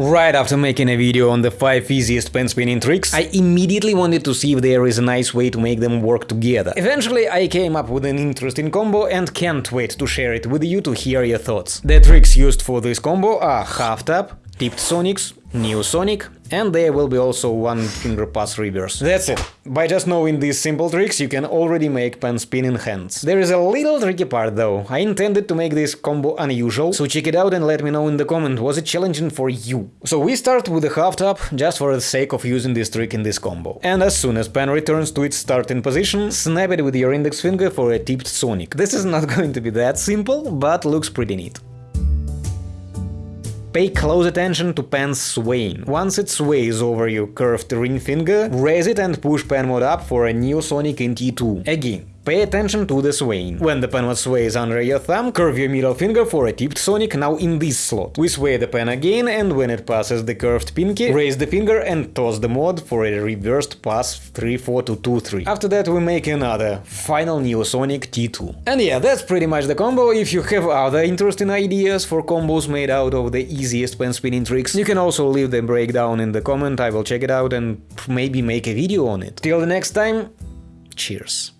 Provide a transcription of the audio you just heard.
Right after making a video on the 5 easiest pen spinning tricks, I immediately wanted to see if there is a nice way to make them work together. Eventually I came up with an interesting combo and can't wait to share it with you to hear your thoughts. The tricks used for this combo are half tap, tipped sonics, Neo Sonic, and there will be also one finger pass reverse. That's it. By just knowing these simple tricks, you can already make pen spinning hands. There is a little tricky part though. I intended to make this combo unusual, so check it out and let me know in the comment, was it challenging for you? So we start with a half tap, just for the sake of using this trick in this combo. And as soon as pen returns to its starting position, snap it with your index finger for a tipped Sonic. This is not going to be that simple, but looks pretty neat. Pay close attention to pen's swaying. Once it sways over your curved ring finger, raise it and push pen mode up for a new Sonic in T2. Again, Pay attention to the swaying. When the pen was sways under your thumb, curve your middle finger for a tipped sonic now in this slot. We sway the pen again and when it passes the curved pinky, raise the finger and toss the mod for a reversed pass 3-4 to 2-3. After that we make another, final Neosonic T2. And yeah, that's pretty much the combo. If you have other interesting ideas for combos made out of the easiest pen spinning tricks, you can also leave the breakdown in the comment, I will check it out and maybe make a video on it. Till the next time, cheers.